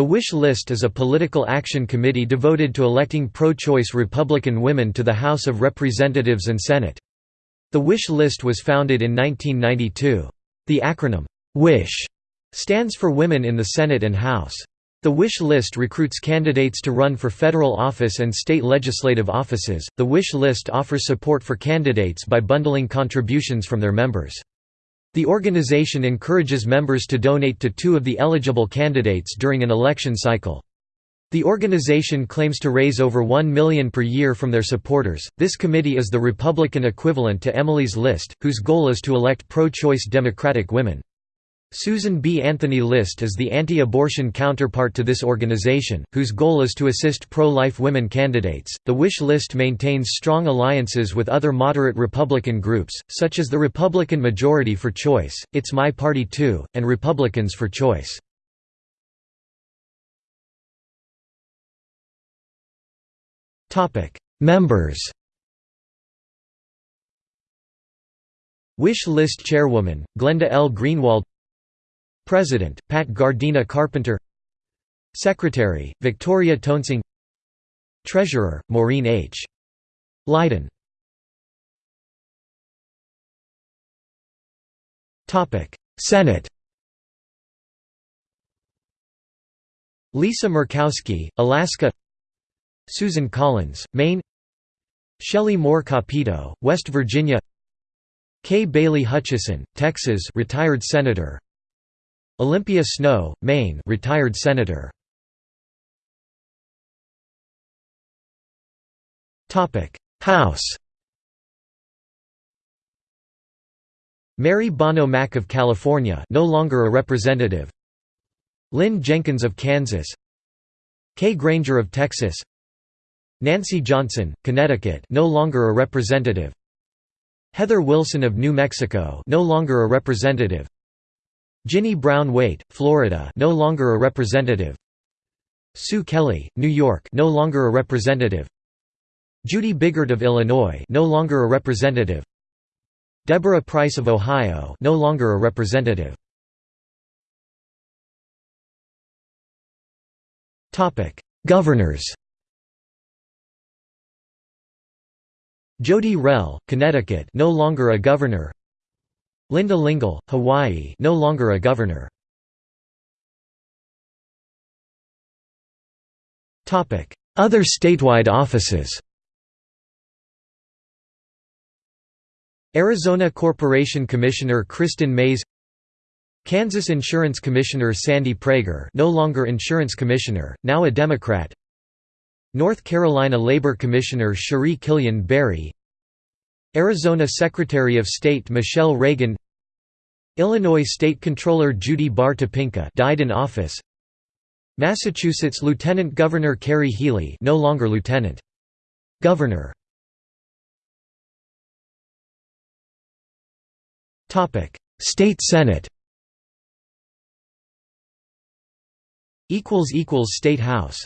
The Wish List is a political action committee devoted to electing pro-choice Republican women to the House of Representatives and Senate. The Wish List was founded in 1992. The acronym, WISH, stands for Women in the Senate and House. The Wish List recruits candidates to run for federal office and state legislative offices. The Wish List offers support for candidates by bundling contributions from their members. The organization encourages members to donate to two of the eligible candidates during an election cycle. The organization claims to raise over 1 million per year from their supporters. This committee is the Republican equivalent to Emily's List, whose goal is to elect pro-choice Democratic women. Susan B. Anthony List is the anti-abortion counterpart to this organization, whose goal is to assist pro-life women candidates. The Wish List maintains strong alliances with other moderate Republican groups, such as the Republican Majority for Choice, It's My Party Too, and Republicans for Choice. Topic: Members. Wish List Chairwoman, Glenda L. Greenwald President, Pat Gardena Carpenter. Secretary, Victoria Toensing Treasurer, Maureen H. Lydon. Senate. Lisa Murkowski, Alaska. Susan Collins, Maine. Shelley Moore Capito, West Virginia. Kay Bailey Hutchison, Texas retired senator Olympia Snowe, Maine retired senator. Topic: House. Mary Bono Mack of California, no longer a representative. Lynn Jenkins of Kansas. Kay Granger of Texas. Nancy Johnson, Connecticut, no longer a representative. Heather Wilson of New Mexico, no longer a representative. Ginny Brown Waite, Florida, no longer a representative. Sue Kelly, New York, no longer a representative. Judy Biggert of Illinois, no longer a representative. Deborah Pryce of Ohio, no longer a representative. Topic: Governors. Jodi Rell, Connecticut, no longer a governor. Linda Lingle, Hawaii no longer a governor. Other statewide offices. Arizona Corporation Commissioner Kristin Mayes. Kansas Insurance Commissioner Sandy Praeger no longer Insurance Commissioner, now a Democrat. North Carolina Labor Commissioner Cherie Killian Berry Arizona Secretary of State Michele Reagan Illinois State Controller Judy Baar Topinka died in office Massachusetts Lieutenant Governor Kerry Healey no longer Lieutenant Governor. Topic State Senate. Equals equals State House